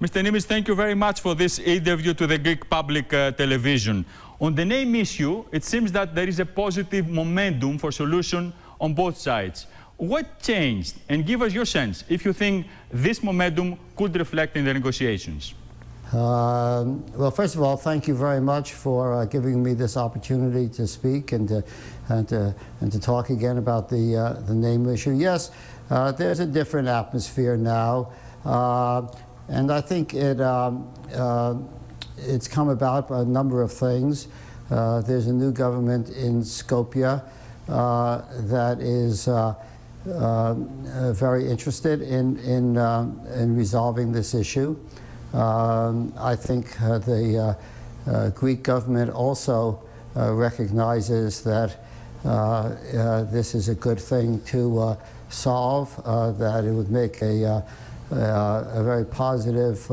Mr. Nimetz, thank you very much for this interview to the Greek public uh, television. On the name issue, it seems that there is a positive momentum for solution on both sides. What changed? And give us your sense if you think this momentum could reflect in the negotiations. Uh, well, first of all, thank you very much for uh, giving me this opportunity to speak and to, and to, and to talk again about the, uh, the name issue. Yes, uh, there's a different atmosphere now, uh, and I think it, um, uh, it's come about by a number of things. there's a new government in Skopje that is uh, very interested in, in, uh, in resolving this issue. Um, I think uh, the Greek government also recognizes that this is a good thing to solve, that it would make a, a very positive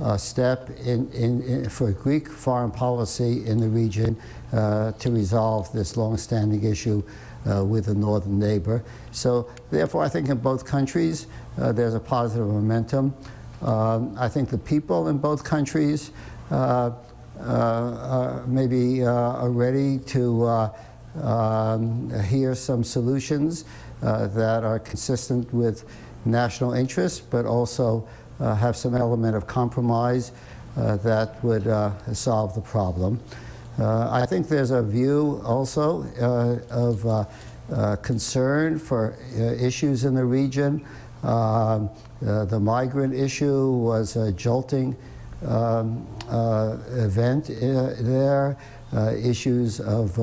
uh, step in, in, in, for Greek foreign policy in the region uh, to resolve this long-standing issue uh, with a northern neighbor. So therefore, I think in both countries, uh, there's a positive momentum. Um, I think the people in both countries uh, uh maybe uh, are ready to um, hear some solutions that are consistent with national interests, but also have some element of compromise that would solve the problem. Uh, I think there's a view also uh, of uh, uh concern for uh, issues in the region. Um, uh, the migrant issue was a jolting um, event there. issues of,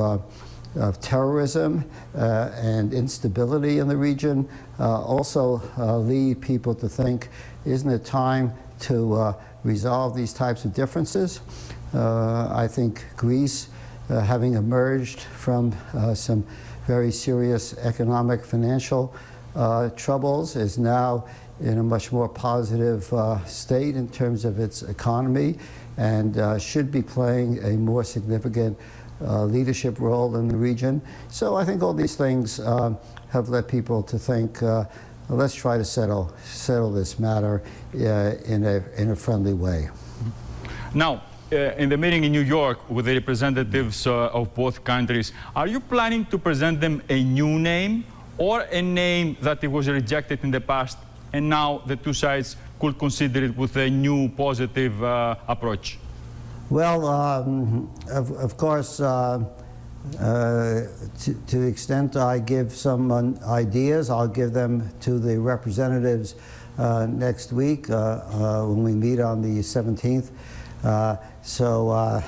of terrorism uh, and instability in the region uh, also uh, lead people to think, isn't it time to resolve these types of differences? Uh, I think Greece, uh, having emerged from uh, some very serious economic financial troubles, is now in a much more positive state in terms of its economy and should be playing a more significant uh, leadership role in the region. So I think all these things uh, have led people to think, uh, let's try to settle, settle this matter in, a, in a friendly way. Now, uh, in the meeting in New York with the representatives uh, of both countries, are you planning to present them a new name or a name that it was rejected in the past and now the two sides could consider it with a new positive uh, approach? Well, um, of, of, course, uh, uh, to, the extent I give some ideas, I'll give them to the representatives uh, next week when we meet on the 17th. Uh, so uh,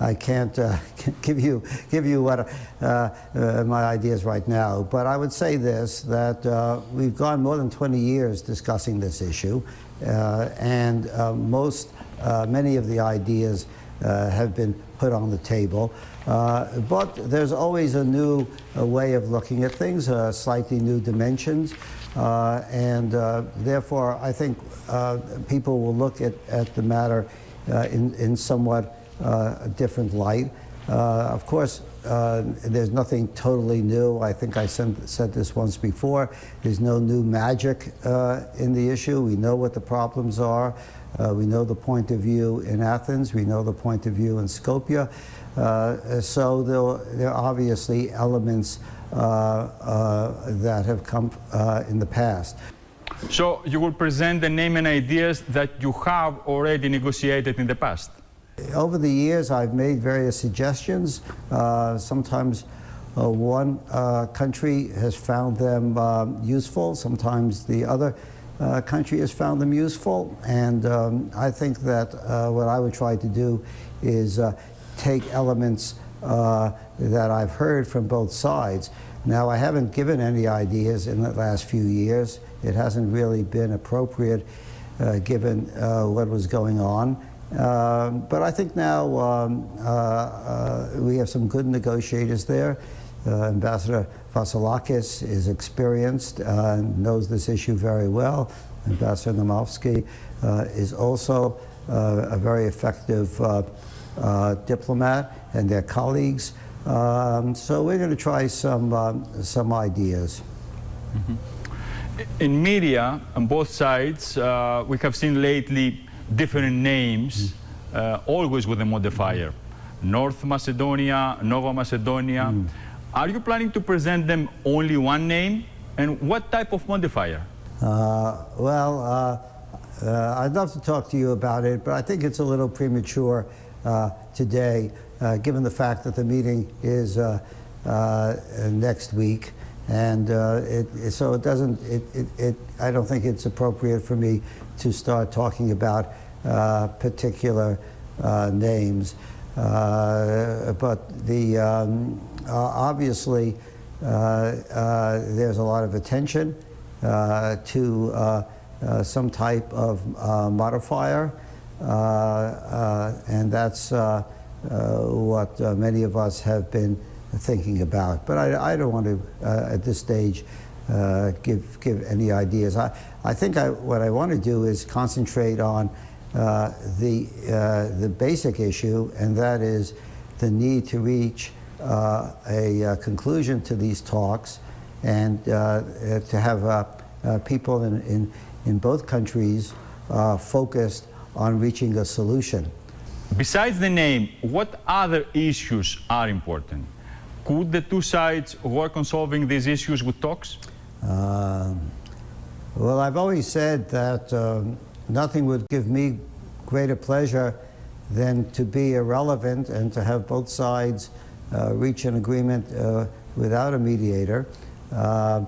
I can't uh, give you give you what uh, uh, my ideas right now. But I would say this: that uh, we've gone more than 20 years discussing this issue, and most Uh, many of the ideas uh, have been put on the table. Uh, but there's always a new way of looking at things, slightly new dimensions. and therefore, I think people will look at, at the matter uh, in, in somewhat uh, different light. Uh, of course, there's nothing totally new. I think I said, said this once before. There's no new magic in the issue. We know what the problems are. Uh, we know the point of view in Athens. We know the point of view in Skopje. Uh, so there, there, are obviously elements uh, that have come in the past. So you will present the name and ideas that you have already negotiated in the past? Over the years, I've made various suggestions. Uh, sometimes uh, one uh, country has found them um, useful. Sometimes the other uh, country has found them useful. And um, I think that uh, what I would try to do is uh, take elements that I've heard from both sides. Now, I haven't given any ideas in the last few years. It hasn't really been appropriate uh, given uh, what was going on. Uh, but I think now um, uh, uh, we have some good negotiators there. Uh, Ambassador Vassilakis is experienced and knows this issue very well. Ambassador Naumovski is also a very effective diplomat and their colleagues. Um, so we're going to try some, um, some ideas. Mm -hmm in media on both sides, uh, we have seen lately different names, uh, always with a modifier. North Macedonia, Nova Macedonia. Are you planning to present them only one name? And what type of modifier? Uh, well, uh, uh, I'd love to talk to you about it, but I think it's a little premature uh, today, uh, given the fact that the meeting is uh, uh, next week. And uh, it, so it doesn't, it, it, it, I don't think it's appropriate for me to start talking about uh, particular uh, names. Uh, but the, um, obviously, uh, uh, there's a lot of attention to some type of modifier, and that's what many of us have been thinking about. But I, I don't want to, uh, at this stage, uh, give, give any ideas. I, I think I, what I want to do is concentrate on uh, the, uh, the basic issue, and that is the need to reach uh, a uh, conclusion to these talks and to have people in, in, in both countries focused on reaching a solution. Besides the name, what other issues are important? Could the two sides work on solving these issues with talks? Um, well, I've always said that um, nothing would give me greater pleasure than to be irrelevant and to have both sides uh, reach an agreement uh, without a mediator. Uh,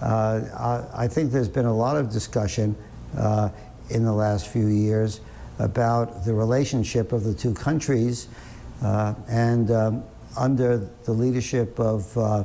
uh, I, I think there's been a lot of discussion uh, in the last few years about the relationship of the two countries, uh, and um, under the leadership of uh,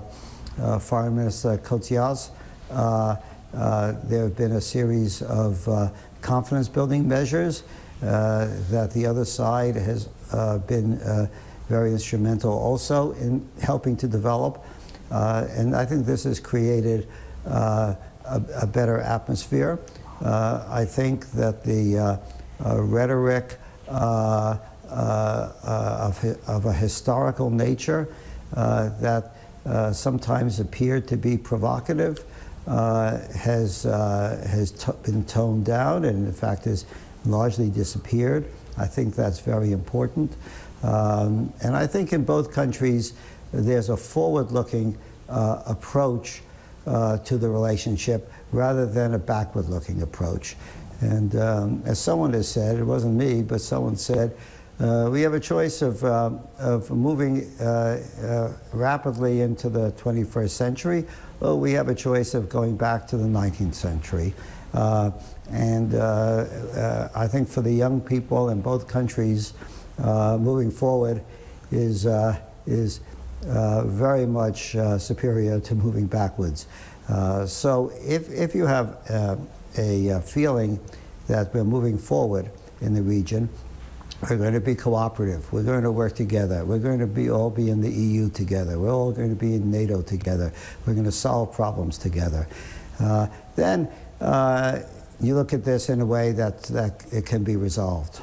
uh, Foreign Minister Kotzias, uh, uh, there have been a series of uh, confidence-building measures uh, that the other side has uh, been uh, very instrumental also in helping to develop. Uh, and I think this has created uh, a, a better atmosphere. Uh, I think that the uh, uh, rhetoric uh, uh, uh, of, of a historical nature uh, that uh, sometimes appeared to be provocative uh, has, uh, has been toned down and in fact has largely disappeared. I think that's very important. Um, and I think in both countries there's a forward-looking uh, approach uh, to the relationship rather than a backward-looking approach. And um, as someone has said, it wasn't me, but someone said, uh, we have a choice of, uh, of moving uh, uh, rapidly into the 21st century, or we have a choice of going back to the 19th century. Uh, and uh, I think for the young people in both countries, moving forward is, is very much superior to moving backwards. So if, if you have a feeling that we're moving forward in the region, we're going to be cooperative. We're going to work together. We're going to be all be in the EU together. We're all going to be in NATO together. We're going to solve problems together. Uh, then uh, you look at this in a way that, that it can be resolved.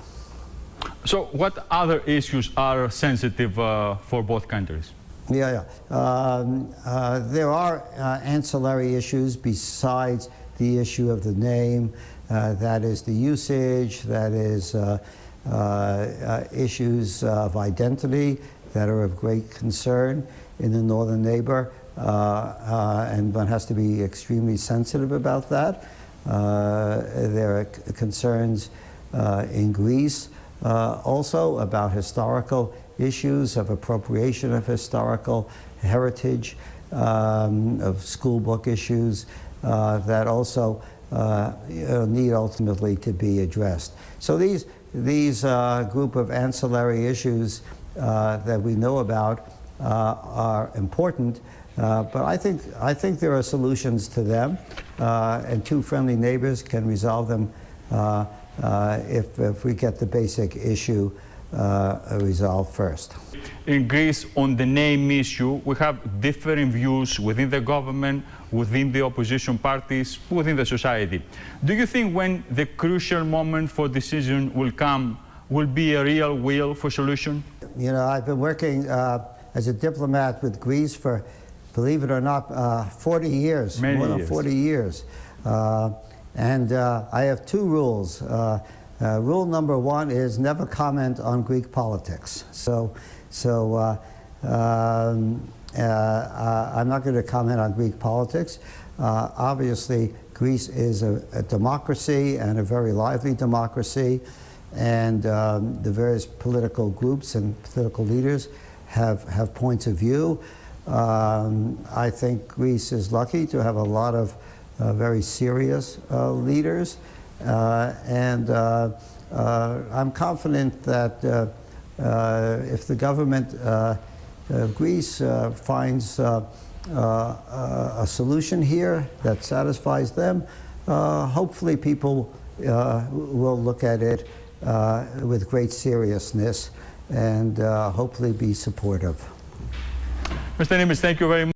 So, what other issues are sensitive uh, for both countries? Yeah, yeah. Um, uh, there are uh, ancillary issues besides the issue of the name. Uh, that is the usage. That is issues of identity that are of great concern in the northern neighbor, uh, uh, and one has to be extremely sensitive about that. Uh, there are concerns uh, in Greece uh, also about historical issues of appropriation of historical heritage, um, of school book issues uh, that also uh, need ultimately to be addressed. So these, these uh, group of ancillary issues uh, that we know about uh, are important, uh, but I think, I think there are solutions to them, uh, and two friendly neighbors can resolve them uh, uh, if, if we get the basic issue uh, resolved first. In Greece, on the name issue, we have differing views within the government, within the opposition parties, within the society. Do you think when the crucial moment for decision will come, will be a real will for solution? You know, I've been working uh, as a diplomat with Greece for, believe it or not, uh, 40 years, Many more than years. 40 years. Uh, and uh, I have two rules. Uh, rule number one is never comment on Greek politics. So, so uh, um, uh, uh, I'm not going to comment on Greek politics. Uh, obviously, Greece is a, a democracy and a very lively democracy, and um, the various political groups and political leaders have, have points of view. Um, I think Greece is lucky to have a lot of uh, very serious leaders, and uh, uh, I'm confident that uh, uh, if the government uh, of Greece uh, finds uh, uh, a solution here that satisfies them, uh, hopefully people uh, will look at it uh, with great seriousness and uh, hopefully be supportive. Mr. Nimetz, thank you very much.